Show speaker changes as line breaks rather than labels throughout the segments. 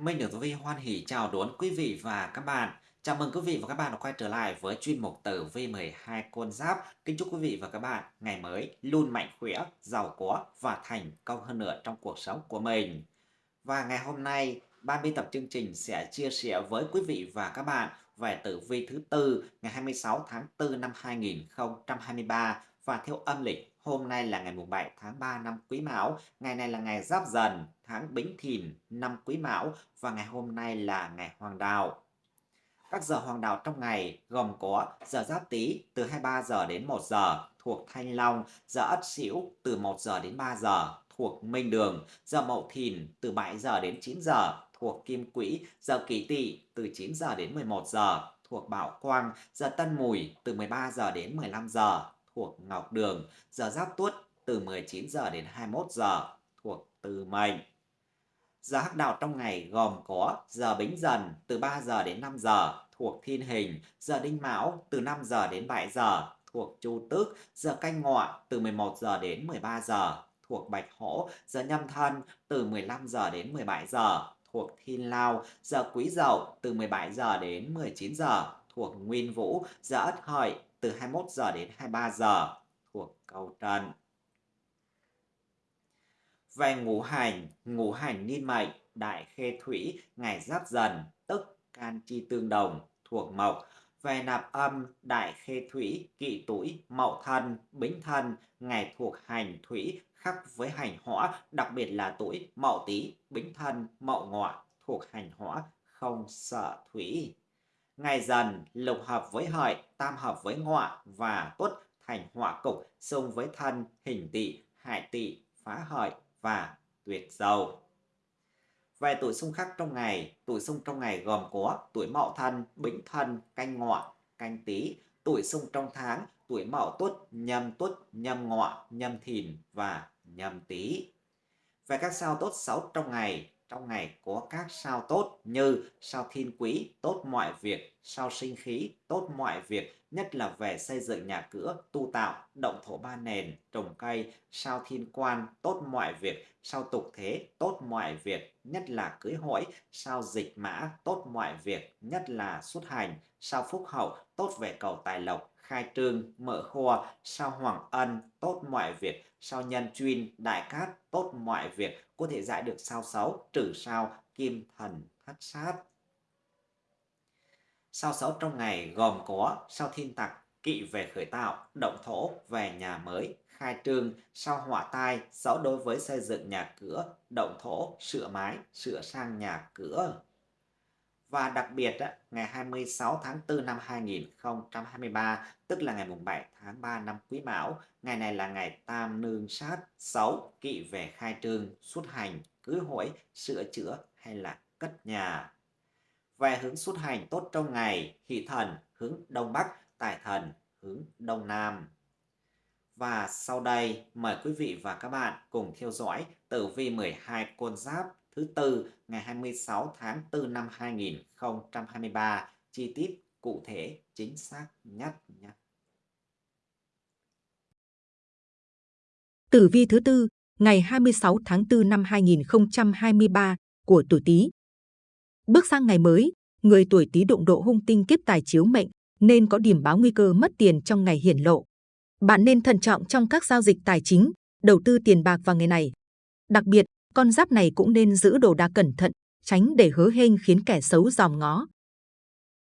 Minh được Tử Vi hoan hỉ chào đón quý vị và các bạn. Chào mừng quý vị và các bạn đã quay trở lại với chuyên mục Tử Vi 12 con giáp. Kính chúc quý vị và các bạn ngày mới luôn mạnh khỏe, giàu có và thành công hơn nữa trong cuộc sống của mình. Và ngày hôm nay, ban biên tập chương trình sẽ chia sẻ với quý vị và các bạn về tử vi thứ tư ngày 26 tháng 4 năm 2023 và theo âm lịch Hôm nay là ngày mùng 7 tháng 3 năm Quý Mão, ngày này là ngày Giáp Dần, tháng Bính Thìn năm Quý Mão và ngày hôm nay là ngày Hoàng Đạo. Các giờ hoàng đạo trong ngày gồm có giờ Giáp Tý từ 23 giờ đến 1 giờ thuộc Thanh Long, giờ Ất Sửu từ 1 giờ đến 3 giờ thuộc Minh Đường, giờ Mậu Thìn từ 7 giờ đến 9 giờ thuộc Kim Quỹ, giờ Kỷ Tỵ từ 9 giờ đến 11 giờ thuộc Bảo Quang, giờ Tân Mùi từ 13 giờ đến 15 giờ thuộc Ngọc Đường, giờ Giáp Tuất từ 19 giờ đến 21 giờ thuộc Từ Mệnh. Giờ hắc đạo trong ngày gồm có giờ Bính Dần từ 3 giờ đến 5 giờ thuộc Thiên Hình, giờ Đinh Mão từ 5 giờ đến 7 giờ thuộc Chu Tước, giờ Canh Ngọ từ 11 giờ đến 13 giờ thuộc Bạch Hổ, giờ Nhâm Thân từ 15 giờ đến 17 giờ thuộc Thiên Lao, giờ Quý Dậu từ 17 giờ đến 19 giờ thuộc Nguyên Vũ, giờ Ất Hợi từ 21 giờ đến 23 giờ thuộc cầu trần. Về ngũ hành, ngũ hành niên mệnh, đại khê thủy, ngày giáp dần, tức can chi tương đồng, thuộc mộc. Về nạp âm, đại khê thủy, kỵ tuổi, mậu thân, bính thân, ngày thuộc hành thủy, khắc với hành hỏa, đặc biệt là tuổi mậu tý, bính thân, mậu ngọ, thuộc hành hỏa, không sợ thủy. Ngày dần lục hợp với hợi, tam hợp với ngọ và tuất thành hỏa cục xung với thân, hình tỵ, hại tỵ, phá hợi và tuyệt dầu. Về tuổi xung khắc trong ngày, tuổi xung trong ngày gồm có tuổi mậu thân, bính thân, canh ngọ, canh tý, tuổi xung trong tháng, tuổi mậu tuất, nhâm tuất, nhâm ngọ, nhâm thìn và nhâm tý. Về các sao tốt xấu trong ngày, trong ngày có các sao tốt như sao thiên quý tốt mọi việc, sao sinh khí tốt mọi việc, nhất là về xây dựng nhà cửa, tu tạo, động thổ ba nền, trồng cây, sao thiên quan tốt mọi việc, sao tục thế tốt mọi việc, nhất là cưới hỏi, sao dịch mã tốt mọi việc, nhất là xuất hành, sao phúc hậu tốt về cầu tài lộc, khai trương, mở kho, sao hoàng ân, tốt mọi việc, sao nhân chuyên, đại cát, tốt mọi việc, có thể giải được sao xấu, trừ sao, kim thần, thất sát. Sao xấu trong ngày gồm có sao thiên tặc, kỵ về khởi tạo, động thổ về nhà mới, khai trương, sao hỏa tai, xấu đối với xây dựng nhà cửa, động thổ, sửa mái, sửa sang nhà cửa. Và đặc biệt, ngày 26 tháng 4 năm 2023, tức là ngày 7 tháng 3 năm Quý Mão, ngày này là ngày tam nương sát, xấu, kỵ về khai trương, xuất hành, cưới hỏi, sửa chữa hay là cất nhà. Về hướng xuất hành tốt trong ngày, hỷ thần hướng Đông Bắc, tài thần hướng Đông Nam. Và sau đây, mời quý vị và các bạn cùng theo dõi tử vi 12 con giáp thứ tư ngày 26 tháng 4 năm 2023, chi tiết cụ thể chính xác nhất nhé.
Tử vi thứ tư ngày 26 tháng 4 năm 2023 của tuổi Tý. Bước sang ngày mới, người tuổi Tý đụng độ hung tinh kiếp tài chiếu mệnh nên có điểm báo nguy cơ mất tiền trong ngày hiển lộ. Bạn nên thận trọng trong các giao dịch tài chính, đầu tư tiền bạc vào ngày này. Đặc biệt, con giáp này cũng nên giữ đồ đạc cẩn thận, tránh để hứa hênh khiến kẻ xấu dòm ngó.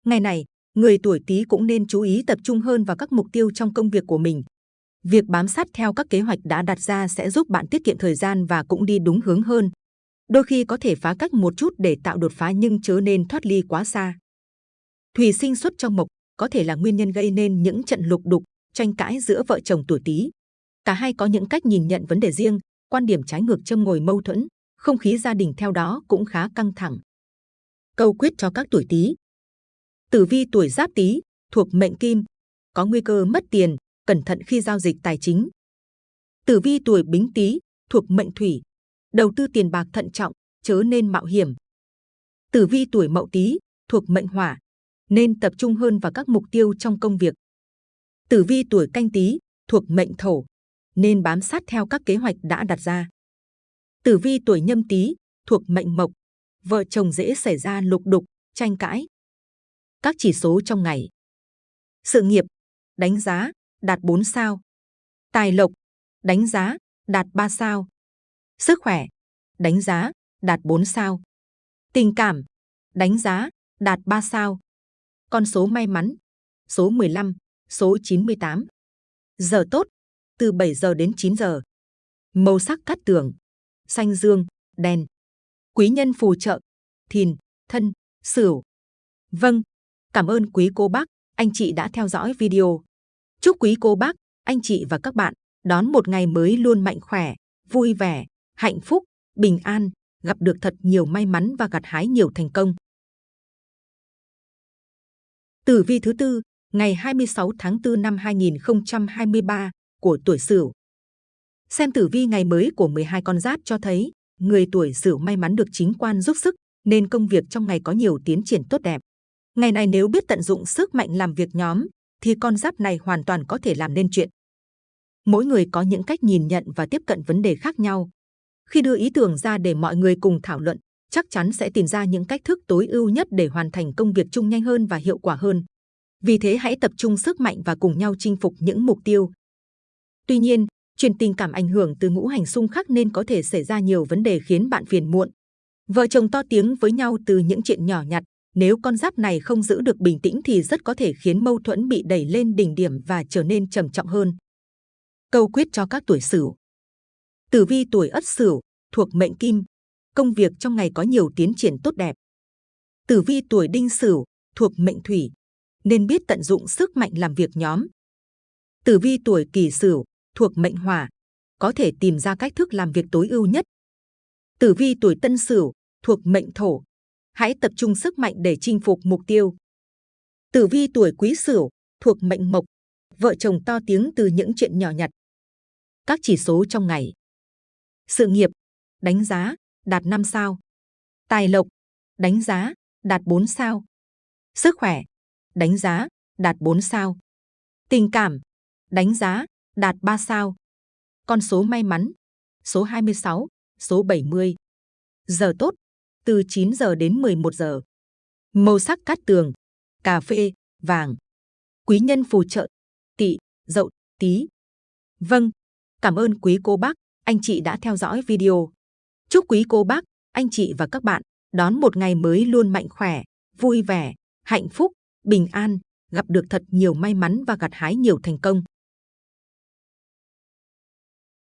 Ngày này, người tuổi Tý cũng nên chú ý tập trung hơn vào các mục tiêu trong công việc của mình. Việc bám sát theo các kế hoạch đã đặt ra sẽ giúp bạn tiết kiệm thời gian và cũng đi đúng hướng hơn. Đôi khi có thể phá cách một chút để tạo đột phá nhưng chớ nên thoát ly quá xa. Thủy sinh xuất trong mộc có thể là nguyên nhân gây nên những trận lục đục, tranh cãi giữa vợ chồng tuổi Tý. Cả hai có những cách nhìn nhận vấn đề riêng, quan điểm trái ngược châm ngồi mâu thuẫn, không khí gia đình theo đó cũng khá căng thẳng. Câu quyết cho các tuổi Tý. Tử vi tuổi Giáp Tý thuộc mệnh Kim, có nguy cơ mất tiền, cẩn thận khi giao dịch tài chính. Tử vi tuổi Bính Tý thuộc mệnh Thủy, đầu tư tiền bạc thận trọng, chớ nên mạo hiểm. Tử vi tuổi Mậu Tý thuộc mệnh Hỏa, nên tập trung hơn vào các mục tiêu trong công việc. Tử vi tuổi Canh Tý thuộc mệnh Thổ, nên bám sát theo các kế hoạch đã đặt ra. Tử vi tuổi Nhâm Tý thuộc mệnh Mộc, vợ chồng dễ xảy ra lục đục, tranh cãi. Các chỉ số trong ngày. Sự nghiệp, đánh giá, đạt 4 sao. Tài lộc, đánh giá, đạt 3 sao. Sức khỏe, đánh giá, đạt 4 sao. Tình cảm, đánh giá, đạt 3 sao. Con số may mắn, số 15, số 98. Giờ tốt, từ 7 giờ đến 9 giờ. Màu sắc cát tường, xanh dương, đen. Quý nhân phù trợ, thìn, thân, sửu. Vâng, cảm ơn quý cô bác, anh chị đã theo dõi video. Chúc quý cô bác, anh chị và các bạn đón một ngày mới luôn mạnh khỏe, vui vẻ, hạnh phúc, bình an, gặp được thật nhiều may mắn và gặt hái nhiều thành công. Tử vi thứ tư, ngày 26 tháng 4 năm 2023 của tuổi Sửu. Xem tử vi ngày mới của 12 con giáp cho thấy, người tuổi Sửu may mắn được chính quan giúp sức, nên công việc trong ngày có nhiều tiến triển tốt đẹp. Ngày này nếu biết tận dụng sức mạnh làm việc nhóm, thì con giáp này hoàn toàn có thể làm nên chuyện. Mỗi người có những cách nhìn nhận và tiếp cận vấn đề khác nhau. Khi đưa ý tưởng ra để mọi người cùng thảo luận, chắc chắn sẽ tìm ra những cách thức tối ưu nhất để hoàn thành công việc chung nhanh hơn và hiệu quả hơn. Vì thế hãy tập trung sức mạnh và cùng nhau chinh phục những mục tiêu. Tuy nhiên, chuyện tình cảm ảnh hưởng từ ngũ hành xung khắc nên có thể xảy ra nhiều vấn đề khiến bạn phiền muộn. Vợ chồng to tiếng với nhau từ những chuyện nhỏ nhặt, nếu con giáp này không giữ được bình tĩnh thì rất có thể khiến mâu thuẫn bị đẩy lên đỉnh điểm và trở nên trầm trọng hơn. Câu quyết cho các tuổi Sửu. Tử vi tuổi Ất Sửu thuộc mệnh Kim, công việc trong ngày có nhiều tiến triển tốt đẹp. Tử vi tuổi Đinh Sửu thuộc mệnh Thủy, nên biết tận dụng sức mạnh làm việc nhóm. Tử vi tuổi Kỷ Sửu thuộc mệnh Hỏa, có thể tìm ra cách thức làm việc tối ưu nhất. Tử vi tuổi Tân Sửu thuộc mệnh Thổ, hãy tập trung sức mạnh để chinh phục mục tiêu. Tử vi tuổi Quý Sửu thuộc mệnh Mộc, vợ chồng to tiếng từ những chuyện nhỏ nhặt. Các chỉ số trong ngày. Sự nghiệp, đánh giá, đạt 5 sao. Tài lộc, đánh giá, đạt 4 sao. Sức khỏe, đánh giá, đạt 4 sao. Tình cảm, đánh giá, đạt 3 sao. Con số may mắn, số 26, số 70. Giờ tốt, từ 9 giờ đến 11 giờ. Màu sắc cát tường, cà phê, vàng. Quý nhân phù trợ, tỵ, dậu, tí. Vâng, cảm ơn quý cô bác, anh chị đã theo dõi video. Chúc quý cô bác, anh chị và các bạn đón một ngày mới luôn mạnh khỏe, vui vẻ, hạnh phúc, bình an, gặp được thật nhiều may mắn và gặt hái nhiều thành công.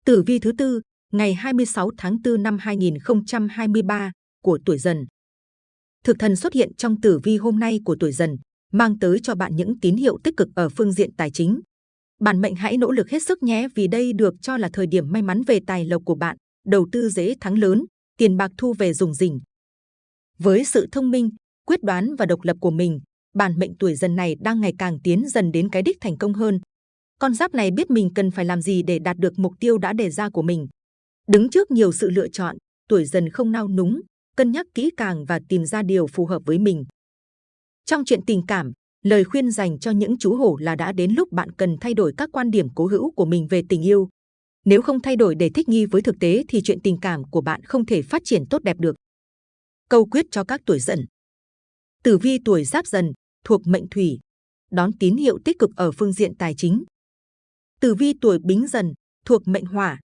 Tử vi thứ tư, ngày 26 tháng 4 năm 2023 của tuổi dần. Thực thần xuất hiện trong tử vi hôm nay của tuổi dần, mang tới cho bạn những tín hiệu tích cực ở phương diện tài chính. Bản mệnh hãy nỗ lực hết sức nhé vì đây được cho là thời điểm may mắn về tài lộc của bạn, đầu tư dễ thắng lớn, tiền bạc thu về dùng rỉnh. Với sự thông minh, quyết đoán và độc lập của mình, bản mệnh tuổi dần này đang ngày càng tiến dần đến cái đích thành công hơn. Con giáp này biết mình cần phải làm gì để đạt được mục tiêu đã đề ra của mình. Đứng trước nhiều sự lựa chọn, tuổi dần không nao núng, cân nhắc kỹ càng và tìm ra điều phù hợp với mình. Trong chuyện tình cảm, lời khuyên dành cho những chú hổ là đã đến lúc bạn cần thay đổi các quan điểm cố hữu của mình về tình yêu. Nếu không thay đổi để thích nghi với thực tế thì chuyện tình cảm của bạn không thể phát triển tốt đẹp được. Câu quyết cho các tuổi dần. Tử vi tuổi giáp dần, thuộc mệnh thủy, đón tín hiệu tích cực ở phương diện tài chính. Tử vi tuổi bính dần, thuộc mệnh hỏa,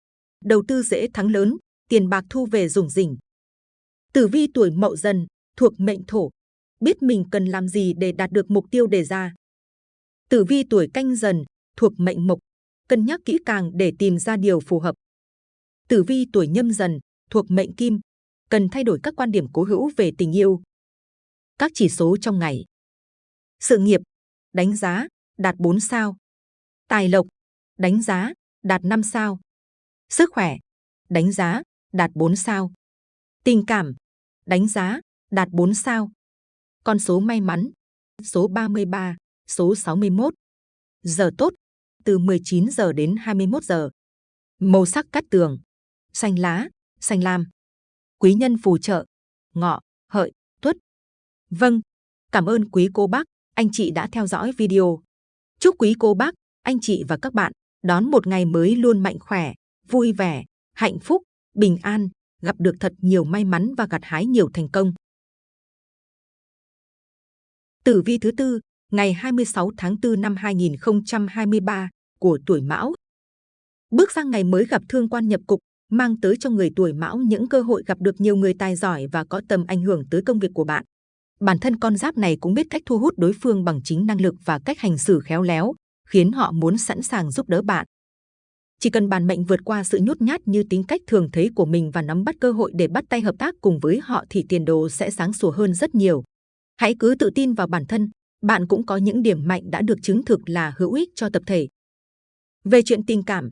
đầu tư dễ thắng lớn, tiền bạc thu về rủng rỉnh. Tử vi tuổi mậu dần, thuộc mệnh thổ, biết mình cần làm gì để đạt được mục tiêu đề ra. Tử vi tuổi canh dần, thuộc mệnh mộc, cân nhắc kỹ càng để tìm ra điều phù hợp. Tử vi tuổi nhâm dần, thuộc mệnh kim, cần thay đổi các quan điểm cố hữu về tình yêu. Các chỉ số trong ngày. Sự nghiệp, đánh giá, đạt 4 sao. Tài lộc, đánh giá, đạt 5 sao. Sức khỏe, đánh giá, đạt 4 sao. Tình cảm, đánh giá, đạt 4 sao. Con số may mắn, số 33, số 61. Giờ tốt, từ 19 giờ đến 21 giờ. Màu sắc cát tường, xanh lá, xanh lam. Quý nhân phù trợ, ngọ, hợi, tuất. Vâng, cảm ơn quý cô bác, anh chị đã theo dõi video. Chúc quý cô bác, anh chị và các bạn đón một ngày mới luôn mạnh khỏe, vui vẻ, hạnh phúc, bình an, gặp được thật nhiều may mắn và gặt hái nhiều thành công. Tử vi thứ tư, ngày 26 tháng 4 năm 2023 của tuổi Mão. Bước sang ngày mới gặp thương quan nhập cục, mang tới cho người tuổi Mão những cơ hội gặp được nhiều người tài giỏi và có tầm ảnh hưởng tới công việc của bạn. Bản thân con giáp này cũng biết cách thu hút đối phương bằng chính năng lực và cách hành xử khéo léo, khiến họ muốn sẵn sàng giúp đỡ bạn. Chỉ cần bản mệnh vượt qua sự nhút nhát như tính cách thường thấy của mình và nắm bắt cơ hội để bắt tay hợp tác cùng với họ thì tiền đồ sẽ sáng sủa hơn rất nhiều. Hãy cứ tự tin vào bản thân, bạn cũng có những điểm mạnh đã được chứng thực là hữu ích cho tập thể. Về chuyện tình cảm,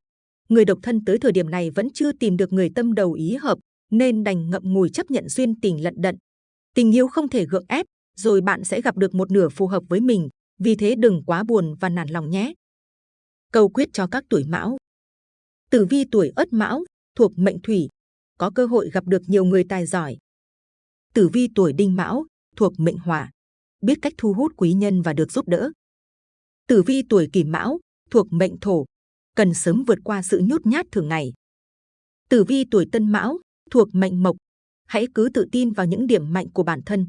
người độc thân tới thời điểm này vẫn chưa tìm được người tâm đầu ý hợp, nên đành ngậm ngùi chấp nhận duyên tình lận đận. Tình yêu không thể gượng ép, rồi bạn sẽ gặp được một nửa phù hợp với mình, vì thế đừng quá buồn và nản lòng nhé. Câu quyết cho các tuổi mão Tử vi tuổi Ất Mão thuộc mệnh Thủy, có cơ hội gặp được nhiều người tài giỏi. Tử vi tuổi Đinh Mão thuộc mệnh Hỏa, biết cách thu hút quý nhân và được giúp đỡ. Tử vi tuổi Kỷ Mão thuộc mệnh Thổ, cần sớm vượt qua sự nhút nhát thường ngày. Tử vi tuổi Tân Mão thuộc mệnh Mộc, hãy cứ tự tin vào những điểm mạnh của bản thân.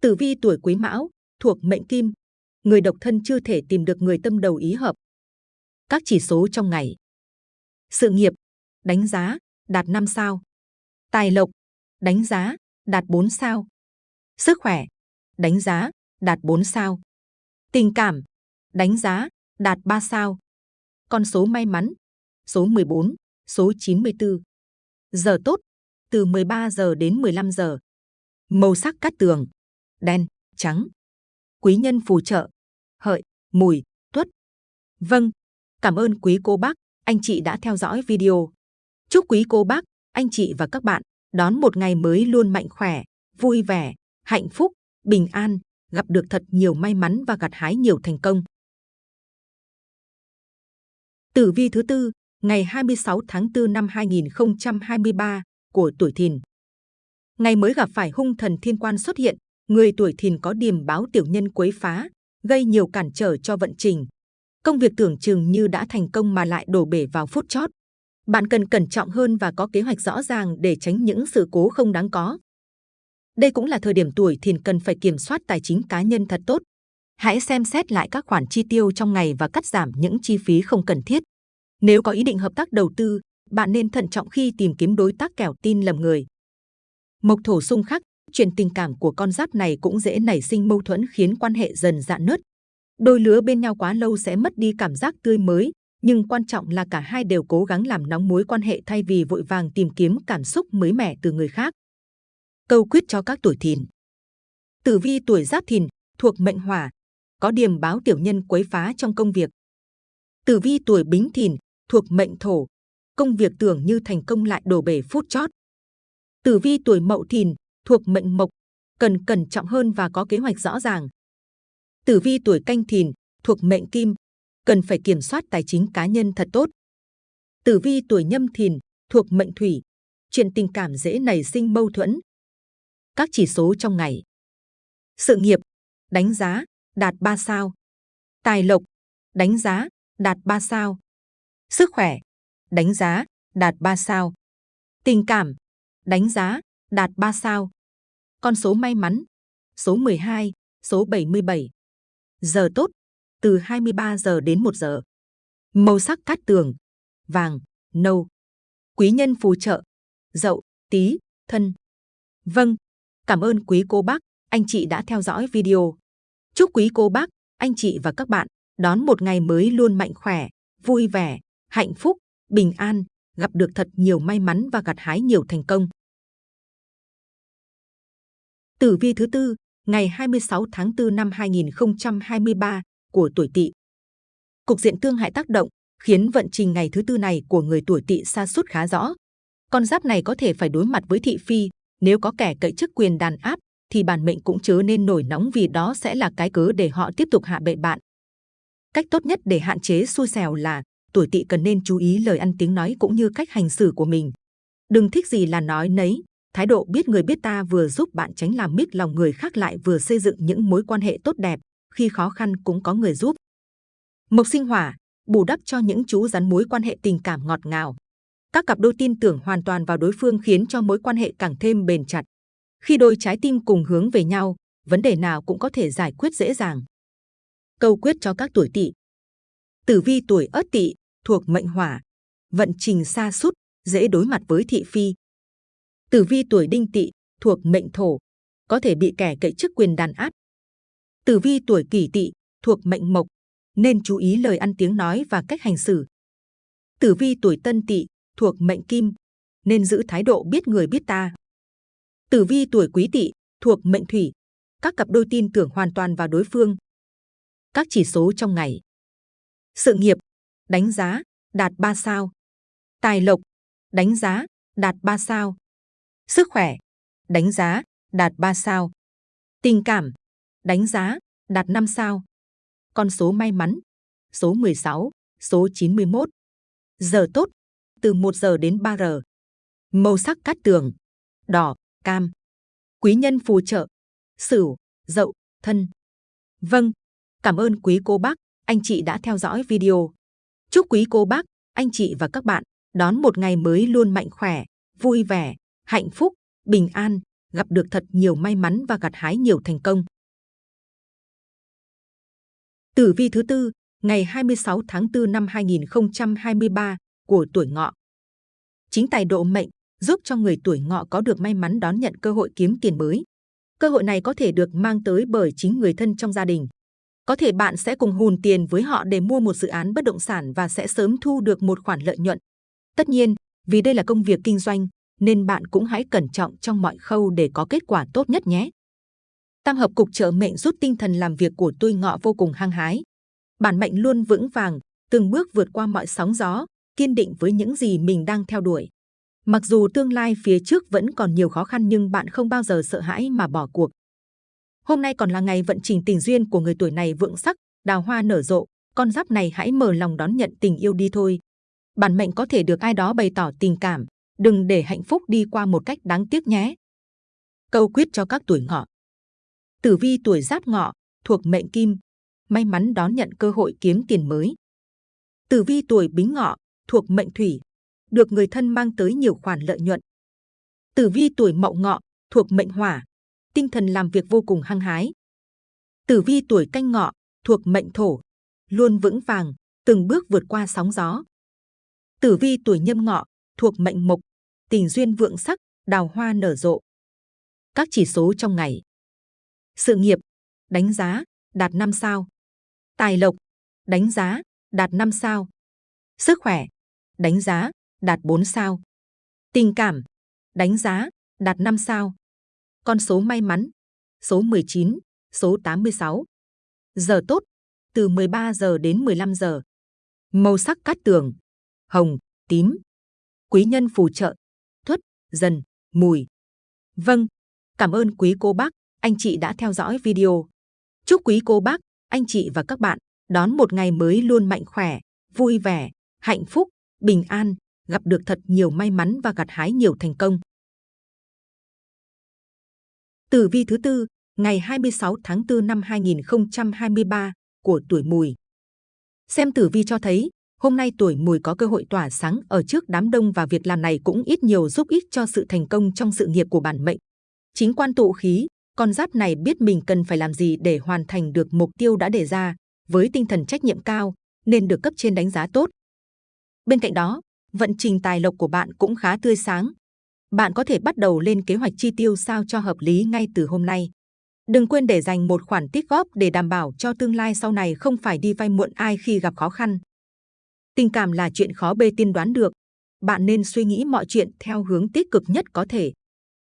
Tử vi tuổi Quý Mão thuộc mệnh Kim, người độc thân chưa thể tìm được người tâm đầu ý hợp. Các chỉ số trong ngày sự nghiệp, đánh giá, đạt 5 sao. Tài lộc, đánh giá, đạt 4 sao. Sức khỏe, đánh giá, đạt 4 sao. Tình cảm, đánh giá, đạt 3 sao. Con số may mắn, số 14, số 94. Giờ tốt, từ 13 giờ đến 15 giờ. Màu sắc cát tường, đen, trắng. Quý nhân phù trợ, hợi, mùi, tuất. Vâng, cảm ơn quý cô bác anh chị đã theo dõi video. Chúc quý cô bác, anh chị và các bạn đón một ngày mới luôn mạnh khỏe, vui vẻ, hạnh phúc, bình an, gặp được thật nhiều may mắn và gặt hái nhiều thành công. Tử vi thứ tư, ngày 26 tháng 4 năm 2023 của tuổi Thìn. Ngày mới gặp phải hung thần thiên quan xuất hiện, người tuổi Thìn có điềm báo tiểu nhân quấy phá, gây nhiều cản trở cho vận trình, Công việc tưởng chừng như đã thành công mà lại đổ bể vào phút chót. Bạn cần cẩn trọng hơn và có kế hoạch rõ ràng để tránh những sự cố không đáng có. Đây cũng là thời điểm tuổi thìn cần phải kiểm soát tài chính cá nhân thật tốt. Hãy xem xét lại các khoản chi tiêu trong ngày và cắt giảm những chi phí không cần thiết. Nếu có ý định hợp tác đầu tư, bạn nên thận trọng khi tìm kiếm đối tác kẻo tin lầm người. Mộc thổ xung khắc, chuyện tình cảm của con giáp này cũng dễ nảy sinh mâu thuẫn khiến quan hệ dần dạn nứt, Đôi lứa bên nhau quá lâu sẽ mất đi cảm giác tươi mới, nhưng quan trọng là cả hai đều cố gắng làm nóng mối quan hệ thay vì vội vàng tìm kiếm cảm xúc mới mẻ từ người khác. Câu quyết cho các tuổi thìn. Tử vi tuổi giáp thìn thuộc mệnh hỏa, có điểm báo tiểu nhân quấy phá trong công việc. Tử vi tuổi bính thìn thuộc mệnh thổ, công việc tưởng như thành công lại đổ bể phút chót. Tử vi tuổi mậu thìn thuộc mệnh mộc, cần cẩn trọng hơn và có kế hoạch rõ ràng, Tử vi tuổi canh thìn thuộc mệnh kim, cần phải kiểm soát tài chính cá nhân thật tốt. Tử vi tuổi nhâm thìn thuộc mệnh thủy, chuyện tình cảm dễ nảy sinh mâu thuẫn. Các chỉ số trong ngày. Sự nghiệp, đánh giá, đạt 3 sao. Tài lộc, đánh giá, đạt 3 sao. Sức khỏe, đánh giá, đạt 3 sao. Tình cảm, đánh giá, đạt 3 sao. Con số may mắn, số 12, số 77. Giờ tốt, từ 23 giờ đến 1 giờ. Màu sắc cát tường, vàng, nâu. Quý nhân phù trợ, dậu, tí, thân. Vâng, cảm ơn quý cô bác, anh chị đã theo dõi video. Chúc quý cô bác, anh chị và các bạn đón một ngày mới luôn mạnh khỏe, vui vẻ, hạnh phúc, bình an, gặp được thật nhiều may mắn và gặt hái nhiều thành công. Tử vi thứ tư, ngày 26 tháng 4 năm 2023 của tuổi Tỵ. Cục diện tương hại tác động khiến vận trình ngày thứ tư này của người tuổi Tỵ sa sút khá rõ. Con giáp này có thể phải đối mặt với thị phi, nếu có kẻ cậy chức quyền đàn áp thì bản mệnh cũng chớ nên nổi nóng vì đó sẽ là cái cớ để họ tiếp tục hạ bệ bạn. Cách tốt nhất để hạn chế xui xẻo là tuổi Tỵ cần nên chú ý lời ăn tiếng nói cũng như cách hành xử của mình. Đừng thích gì là nói nấy, Thái độ biết người biết ta vừa giúp bạn tránh làm mít lòng người khác lại vừa xây dựng những mối quan hệ tốt đẹp, khi khó khăn cũng có người giúp. Mộc sinh hỏa, bù đắp cho những chú rắn mối quan hệ tình cảm ngọt ngào. Các cặp đôi tin tưởng hoàn toàn vào đối phương khiến cho mối quan hệ càng thêm bền chặt. Khi đôi trái tim cùng hướng về nhau, vấn đề nào cũng có thể giải quyết dễ dàng. Câu quyết cho các tuổi tỵ. Tử vi tuổi Ất Tỵ thuộc mệnh Hỏa, vận trình xa sút dễ đối mặt với thị phi. Tử vi tuổi Đinh Tỵ thuộc mệnh Thổ, có thể bị kẻ cậy chức quyền đàn áp. Tử vi tuổi Kỷ Tỵ thuộc mệnh Mộc, nên chú ý lời ăn tiếng nói và cách hành xử. Tử vi tuổi Tân Tỵ thuộc mệnh Kim, nên giữ thái độ biết người biết ta. Tử vi tuổi Quý Tỵ thuộc mệnh Thủy, các cặp đôi tin tưởng hoàn toàn vào đối phương. Các chỉ số trong ngày. Sự nghiệp, đánh giá, đạt 3 sao. Tài lộc, đánh giá, đạt 3 sao. Sức khỏe, đánh giá, đạt 3 sao. Tình cảm, đánh giá, đạt 5 sao. Con số may mắn, số 16, số 91. Giờ tốt, từ 1 giờ đến 3 giờ. Màu sắc cát tường, đỏ, cam. Quý nhân phù trợ, sửu, dậu, thân. Vâng, cảm ơn quý cô bác, anh chị đã theo dõi video. Chúc quý cô bác, anh chị và các bạn đón một ngày mới luôn mạnh khỏe, vui vẻ, hạnh phúc, bình an, gặp được thật nhiều may mắn và gặt hái nhiều thành công. Tử vi thứ tư, ngày 26 tháng 4 năm 2023 của tuổi ngọ. Chính tài độ mệnh giúp cho người tuổi ngọ có được may mắn đón nhận cơ hội kiếm tiền mới. Cơ hội này có thể được mang tới bởi chính người thân trong gia đình. Có thể bạn sẽ cùng hùn tiền với họ để mua một dự án bất động sản và sẽ sớm thu được một khoản lợi nhuận. Tất nhiên, vì đây là công việc kinh doanh, nên bạn cũng hãy cẩn trọng trong mọi khâu để có kết quả tốt nhất nhé. Tam hợp cục trợ mệnh giúp tinh thần làm việc của tôi ngọ vô cùng hăng hái. Bản mệnh luôn vững vàng, từng bước vượt qua mọi sóng gió, kiên định với những gì mình đang theo đuổi. Mặc dù tương lai phía trước vẫn còn nhiều khó khăn nhưng bạn không bao giờ sợ hãi mà bỏ cuộc. Hôm nay còn là ngày vận trình tình duyên của người tuổi này vượng sắc, đào hoa nở rộ, con giáp này hãy mở lòng đón nhận tình yêu đi thôi. Bản mệnh có thể được ai đó bày tỏ tình cảm, đừng để hạnh phúc đi qua một cách đáng tiếc nhé. Câu quyết cho các tuổi ngọ. Tử vi tuổi giáp ngọ, thuộc mệnh kim, may mắn đón nhận cơ hội kiếm tiền mới. Tử vi tuổi bính ngọ, thuộc mệnh thủy, được người thân mang tới nhiều khoản lợi nhuận. Tử vi tuổi mậu ngọ, thuộc mệnh hỏa, tinh thần làm việc vô cùng hăng hái. Tử vi tuổi canh ngọ, thuộc mệnh thổ, luôn vững vàng, từng bước vượt qua sóng gió. Tử vi tuổi nhâm ngọ, thuộc mệnh mộc, tình duyên vượng sắc, đào hoa nở rộ. Các chỉ số trong ngày. Sự nghiệp, đánh giá, đạt 5 sao. Tài lộc, đánh giá, đạt 5 sao. Sức khỏe, đánh giá, đạt 4 sao. Tình cảm, đánh giá, đạt 5 sao. Con số may mắn, số 19, số 86. Giờ tốt, từ 13 giờ đến 15 giờ. Màu sắc cát tường, hồng, tím. Quý nhân phù trợ, thuất, dần, mùi. Vâng, cảm ơn quý cô bác, anh chị đã theo dõi video. Chúc quý cô bác, anh chị và các bạn đón một ngày mới luôn mạnh khỏe, vui vẻ, hạnh phúc, bình an, gặp được thật nhiều may mắn và gặt hái nhiều thành công. Tử vi thứ tư, ngày 26 tháng 4 năm 2023 của tuổi Mùi. Xem tử vi cho thấy, hôm nay tuổi Mùi có cơ hội tỏa sáng ở trước đám đông và việc làm này cũng ít nhiều giúp ích cho sự thành công trong sự nghiệp của bản mệnh. Chính quan tụ khí, con giáp này biết mình cần phải làm gì để hoàn thành được mục tiêu đã đề ra, với tinh thần trách nhiệm cao, nên được cấp trên đánh giá tốt. Bên cạnh đó, vận trình tài lộc của bạn cũng khá tươi sáng. Bạn có thể bắt đầu lên kế hoạch chi tiêu sao cho hợp lý ngay từ hôm nay. Đừng quên để dành một khoản tích góp để đảm bảo cho tương lai sau này không phải đi vay muộn ai khi gặp khó khăn. Tình cảm là chuyện khó bê tiên đoán được. Bạn nên suy nghĩ mọi chuyện theo hướng tích cực nhất có thể.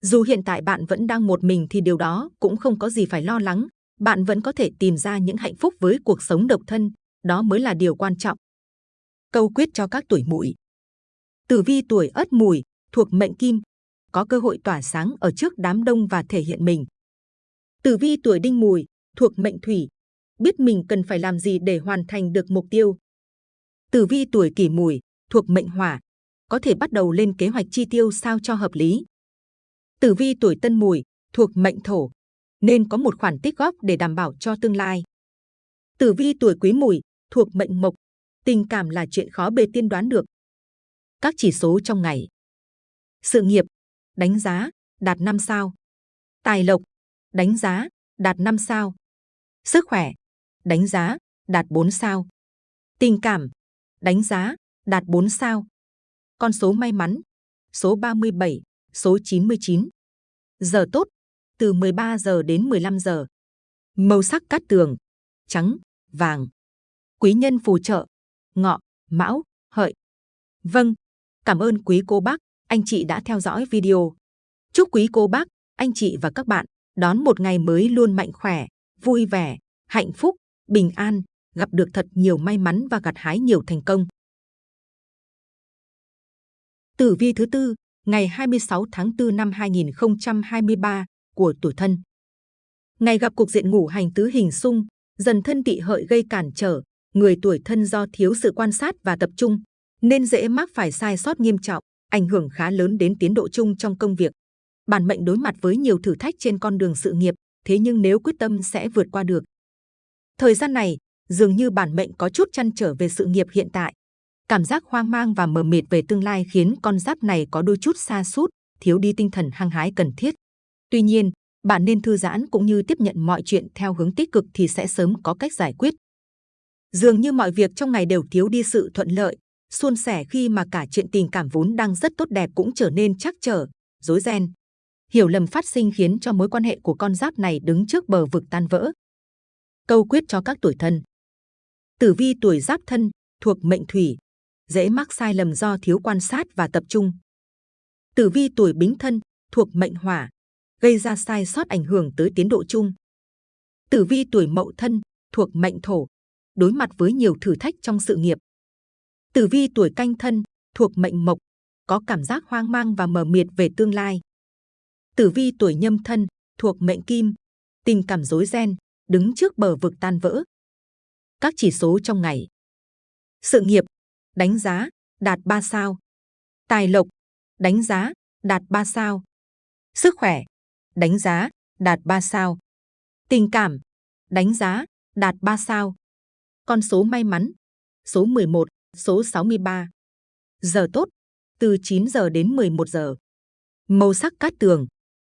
Dù hiện tại bạn vẫn đang một mình thì điều đó cũng không có gì phải lo lắng. Bạn vẫn có thể tìm ra những hạnh phúc với cuộc sống độc thân. Đó mới là điều quan trọng. Câu quyết cho các tuổi mùi Tử vi tuổi Ất Mùi thuộc mệnh Kim, có cơ hội tỏa sáng ở trước đám đông và thể hiện mình. Tử vi tuổi Đinh Mùi thuộc mệnh Thủy, biết mình cần phải làm gì để hoàn thành được mục tiêu. Tử vi tuổi Kỷ Mùi thuộc mệnh Hỏa, có thể bắt đầu lên kế hoạch chi tiêu sao cho hợp lý. Tử vi tuổi Tân Mùi thuộc mệnh Thổ, nên có một khoản tích góp để đảm bảo cho tương lai. Tử vi tuổi Quý Mùi thuộc mệnh Mộc, tình cảm là chuyện khó bề tiên đoán được. Các chỉ số trong ngày. Sự nghiệp, đánh giá, đạt 5 sao. Tài lộc, đánh giá, đạt 5 sao. Sức khỏe, đánh giá, đạt 4 sao. Tình cảm, đánh giá, đạt 4 sao. Con số may mắn, số 37, số 99. Giờ tốt, từ 13 giờ đến 15 giờ. Màu sắc cát tường, trắng, vàng. Quý nhân phù trợ, ngọ, mão, hợi. Vâng, cảm ơn quý cô bác, anh chị đã theo dõi video. Chúc quý cô bác, anh chị và các bạn đón một ngày mới luôn mạnh khỏe, vui vẻ, hạnh phúc, bình an, gặp được thật nhiều may mắn và gặt hái nhiều thành công. Tử vi thứ tư, ngày 26 tháng 4 năm 2023 của tuổi thân. Ngày gặp cục diện ngủ hành tứ hình xung, dần thân tỵ hợi gây cản trở, người tuổi thân do thiếu sự quan sát và tập trung, nên dễ mắc phải sai sót nghiêm trọng, ảnh hưởng khá lớn đến tiến độ chung trong công việc. Bản mệnh đối mặt với nhiều thử thách trên con đường sự nghiệp, thế nhưng nếu quyết tâm sẽ vượt qua được. Thời gian này, dường như bản mệnh có chút chăn trở về sự nghiệp hiện tại. Cảm giác hoang mang và mờ mịt về tương lai khiến con giáp này có đôi chút xa sút thiếu đi tinh thần hăng hái cần thiết. Tuy nhiên, bạn nên thư giãn cũng như tiếp nhận mọi chuyện theo hướng tích cực thì sẽ sớm có cách giải quyết. Dường như mọi việc trong ngày đều thiếu đi sự thuận lợi, suôn sẻ khi mà cả chuyện tình cảm vốn đang rất tốt đẹp cũng trở nên chắc trở, rối ren. Hiểu lầm phát sinh khiến cho mối quan hệ của con giáp này đứng trước bờ vực tan vỡ. Câu quyết cho các tuổi thân. Tử vi tuổi giáp thân thuộc mệnh thủy, dễ mắc sai lầm do thiếu quan sát và tập trung. Tử vi tuổi bính thân thuộc mệnh hỏa, gây ra sai sót ảnh hưởng tới tiến độ chung. Tử vi tuổi mậu thân thuộc mệnh thổ, đối mặt với nhiều thử thách trong sự nghiệp. Tử vi tuổi canh thân thuộc mệnh mộc, có cảm giác hoang mang và mờ mịt về tương lai. Tử vi tuổi nhâm thân thuộc mệnh kim, tình cảm rối ren, đứng trước bờ vực tan vỡ. Các chỉ số trong ngày. Sự nghiệp, đánh giá, đạt 3 sao. Tài lộc, đánh giá, đạt 3 sao. Sức khỏe, đánh giá, đạt 3 sao. Tình cảm, đánh giá, đạt 3 sao. Con số may mắn, số 11, số 63. Giờ tốt, từ 9 giờ đến 11 giờ. Màu sắc cát tường,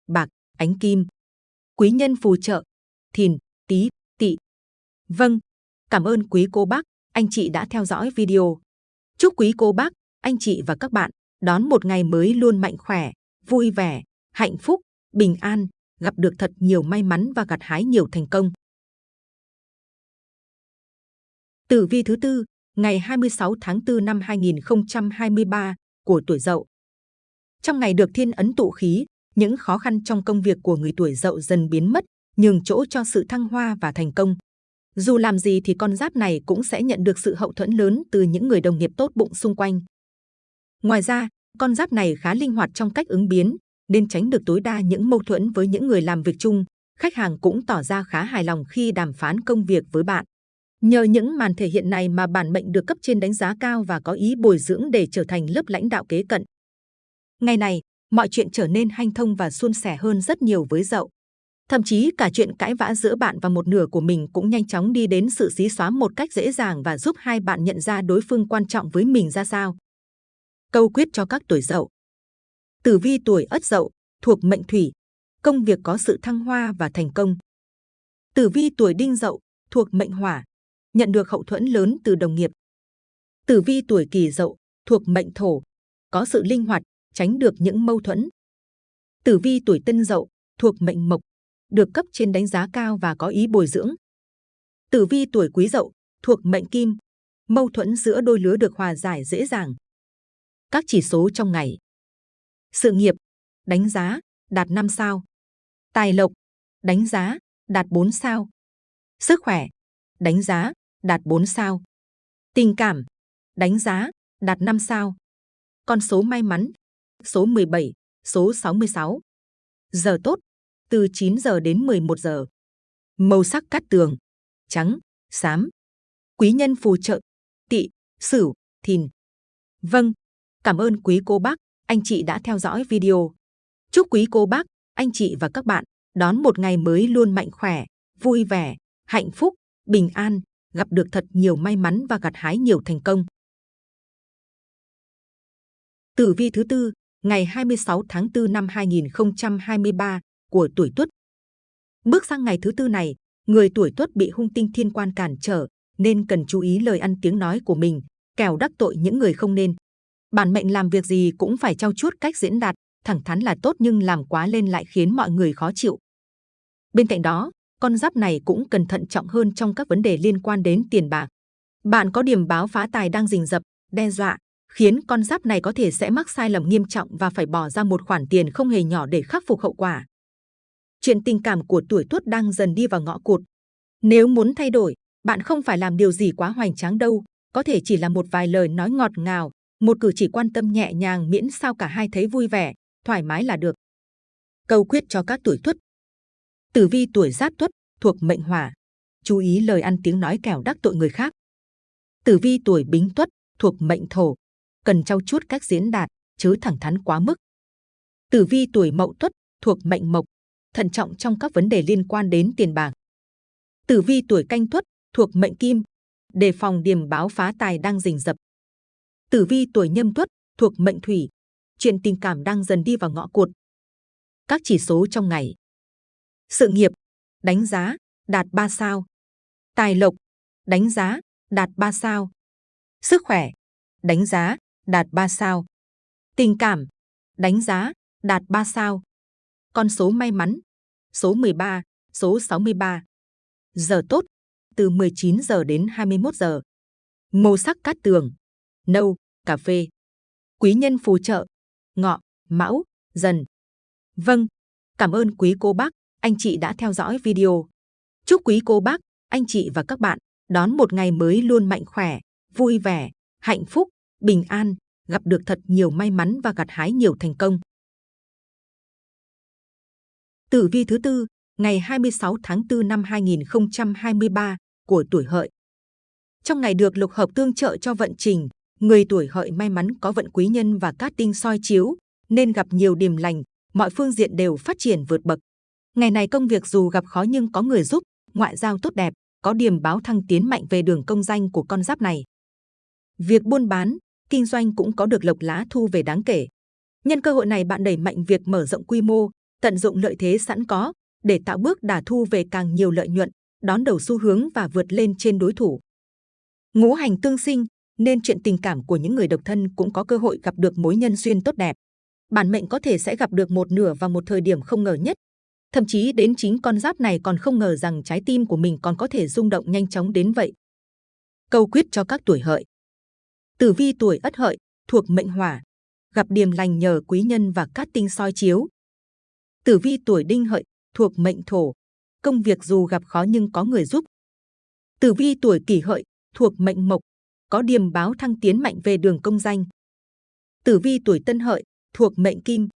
bạc, ánh kim. Quý nhân phù trợ, thìn, tý, tỵ. Vâng, cảm ơn quý cô bác, anh chị đã theo dõi video. Chúc quý cô bác, anh chị và các bạn đón một ngày mới luôn mạnh khỏe, vui vẻ, hạnh phúc, bình an, gặp được thật nhiều may mắn và gặt hái nhiều thành công. Tử vi thứ tư, ngày 26 tháng 4 năm 2023 của tuổi Dậu. Trong ngày được thiên ấn tụ khí, những khó khăn trong công việc của người tuổi Dậu dần biến mất, nhường chỗ cho sự thăng hoa và thành công. Dù làm gì thì con giáp này cũng sẽ nhận được sự hậu thuẫn lớn từ những người đồng nghiệp tốt bụng xung quanh. Ngoài ra, con giáp này khá linh hoạt trong cách ứng biến, nên tránh được tối đa những mâu thuẫn với những người làm việc chung. Khách hàng cũng tỏ ra khá hài lòng khi đàm phán công việc với bạn. Nhờ những màn thể hiện này mà bản mệnh được cấp trên đánh giá cao và có ý bồi dưỡng để trở thành lớp lãnh đạo kế cận. Ngày này, mọi chuyện trở nên hanh thông và suôn sẻ hơn rất nhiều với dậu. Thậm chí cả chuyện cãi vã giữa bạn và một nửa của mình cũng nhanh chóng đi đến sự xí xóa một cách dễ dàng và giúp hai bạn nhận ra đối phương quan trọng với mình ra sao. Câu quyết cho các tuổi dậu. Tử vi tuổi ất dậu, thuộc mệnh thủy, công việc có sự thăng hoa và thành công. Tử vi tuổi đinh dậu, thuộc mệnh hỏa, nhận được hậu thuẫn lớn từ đồng nghiệp. Tử vi tuổi kỷ dậu, thuộc mệnh thổ, có sự linh hoạt, tránh được những mâu thuẫn. Tử vi tuổi tân dậu, thuộc mệnh mộc, được cấp trên đánh giá cao và có ý bồi dưỡng. Tử vi tuổi quý dậu, thuộc mệnh kim, mâu thuẫn giữa đôi lứa được hòa giải dễ dàng. Các chỉ số trong ngày. Sự nghiệp, đánh giá, đạt 5 sao. Tài lộc, đánh giá, đạt 4 sao. Sức khỏe, đánh giá, đạt 4 sao. Tình cảm, đánh giá, đạt 5 sao. Con số may mắn, số 17, số 66. Giờ tốt, từ 9 giờ đến 11 giờ. Màu sắc cát tường, trắng, xám. Quý nhân phù trợ, tỵ, sửu, thìn. Vâng, cảm ơn quý cô bác, anh chị đã theo dõi video. Chúc quý cô bác, anh chị và các bạn đón một ngày mới luôn mạnh khỏe, vui vẻ, hạnh phúc, bình an, gặp được thật nhiều may mắn và gặt hái nhiều thành công. Tử vi thứ tư, ngày 26 tháng 4 năm 2023 của tuổi Tuất. Bước sang ngày thứ tư này, người tuổi Tuất bị hung tinh thiên quan cản trở, nên cần chú ý lời ăn tiếng nói của mình, kẻo đắc tội những người không nên. Bản mệnh làm việc gì cũng phải trau chuốt cách diễn đạt, thẳng thắn là tốt nhưng làm quá lên lại khiến mọi người khó chịu. Bên cạnh đó, con giáp này cũng cần thận trọng hơn trong các vấn đề liên quan đến tiền bạc. Bạn có điểm báo phá tài đang rình rập, đe dọa, khiến con giáp này có thể sẽ mắc sai lầm nghiêm trọng và phải bỏ ra một khoản tiền không hề nhỏ để khắc phục hậu quả. Chuyện tình cảm của tuổi tuất đang dần đi vào ngõ cụt. Nếu muốn thay đổi, bạn không phải làm điều gì quá hoành tráng đâu, có thể chỉ là một vài lời nói ngọt ngào, một cử chỉ quan tâm nhẹ nhàng miễn sao cả hai thấy vui vẻ, thoải mái là được. Câu quyết cho các tuổi tuất. Tử vi tuổi giáp tuất thuộc mệnh hỏa, chú ý lời ăn tiếng nói kẻo đắc tội người khác. Tử vi tuổi bính tuất thuộc mệnh thổ, cần trau chuốt cách diễn đạt, chứ thẳng thắn quá mức. Tử vi tuổi mậu tuất thuộc mệnh mộc, thận trọng trong các vấn đề liên quan đến tiền bạc. Tử vi tuổi canh tuất thuộc mệnh kim, đề phòng điềm báo phá tài đang rình rập. Tử vi tuổi nhâm tuất thuộc mệnh thủy, chuyện tình cảm đang dần đi vào ngõ cụt. Các chỉ số trong ngày. Sự nghiệp, đánh giá, đạt 3 sao. Tài lộc, đánh giá, đạt 3 sao. Sức khỏe, đánh giá, đạt 3 sao. Tình cảm, đánh giá, đạt 3 sao. Con số may mắn, số 13, số 63. Giờ tốt, từ 19 giờ đến 21 giờ. Màu sắc cát tường, nâu, cà phê. Quý nhân phù trợ, ngọ, mão, dần. Vâng, cảm ơn quý cô bác, anh chị đã theo dõi video. Chúc quý cô bác, anh chị và các bạn đón một ngày mới luôn mạnh khỏe, vui vẻ, hạnh phúc, bình an, gặp được thật nhiều may mắn và gặt hái nhiều thành công. Tử vi thứ tư, ngày 26 tháng 4 năm 2023 của tuổi hợi. Trong ngày được lục hợp tương trợ cho vận trình, người tuổi hợi may mắn có vận quý nhân và cát tinh soi chiếu, nên gặp nhiều điểm lành, mọi phương diện đều phát triển vượt bậc. Ngày này công việc dù gặp khó nhưng có người giúp, ngoại giao tốt đẹp, có điểm báo thăng tiến mạnh về đường công danh của con giáp này. Việc buôn bán, kinh doanh cũng có được lộc lá thu về đáng kể. Nhân cơ hội này bạn đẩy mạnh việc mở rộng quy mô, tận dụng lợi thế sẵn có để tạo bước đà thu về càng nhiều lợi nhuận, đón đầu xu hướng và vượt lên trên đối thủ. Ngũ hành tương sinh nên chuyện tình cảm của những người độc thân cũng có cơ hội gặp được mối nhân duyên tốt đẹp. Bản mệnh có thể sẽ gặp được một nửa vào một thời điểm không ngờ nhất. Thậm chí đến chính con giáp này còn không ngờ rằng trái tim của mình còn có thể rung động nhanh chóng đến vậy. Câu quyết cho các tuổi hợi. Tử vi tuổi ất hợi thuộc mệnh hỏa, gặp điềm lành nhờ quý nhân và cát tinh soi chiếu. Tử vi tuổi đinh hợi thuộc mệnh thổ, công việc dù gặp khó nhưng có người giúp. Tử vi tuổi kỷ hợi thuộc mệnh mộc, có điềm báo thăng tiến mạnh về đường công danh. Tử vi tuổi tân hợi thuộc mệnh kim,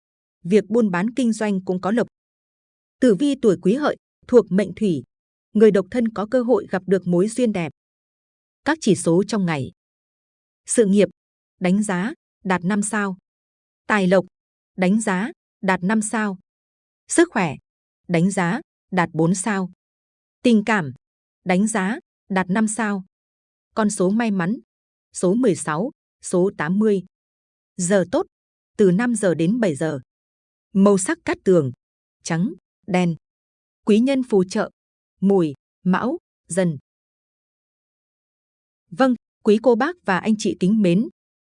việc buôn bán kinh doanh cũng có lộc. Tử vi tuổi quý hợi thuộc mệnh thủy, người độc thân có cơ hội gặp được mối duyên đẹp. Các chỉ số trong ngày. Sự nghiệp, đánh giá, đạt 5 sao. Tài lộc, đánh giá, đạt 5 sao. Sức khỏe, đánh giá, đạt 4 sao. Tình cảm, đánh giá, đạt 5 sao. Con số may mắn, số 16, số 80. Giờ tốt, từ 5 giờ đến 7 giờ. Màu sắc cát tường, trắng, đen. Quý nhân phù trợ, mùi, mão, dần. Vâng, quý cô bác và anh chị kính mến.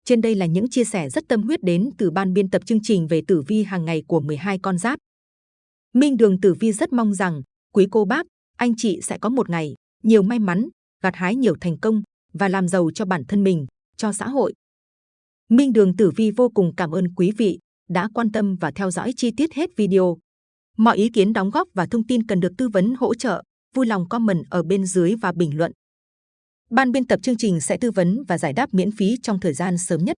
Trên đây là những chia sẻ rất tâm huyết đến từ ban biên tập chương trình về tử vi hàng ngày của 12 con giáp. Minh Đường Tử Vi rất mong rằng quý cô bác, anh chị sẽ có một ngày nhiều may mắn, gặt hái nhiều thành công và làm giàu cho bản thân mình, cho xã hội. Minh Đường Tử Vi vô cùng cảm ơn quý vị đã quan tâm và theo dõi chi tiết hết video. Mọi ý kiến đóng góp và thông tin cần được tư vấn hỗ trợ, vui lòng comment ở bên dưới và bình luận. Ban biên tập chương trình sẽ tư vấn và giải đáp miễn phí trong thời gian sớm nhất.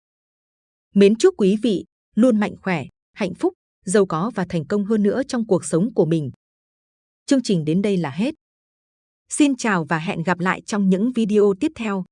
Mến chúc quý vị luôn mạnh khỏe, hạnh phúc, giàu có và thành công hơn nữa trong cuộc sống của mình. Chương trình đến đây là hết. Xin chào và hẹn gặp lại trong những video tiếp theo.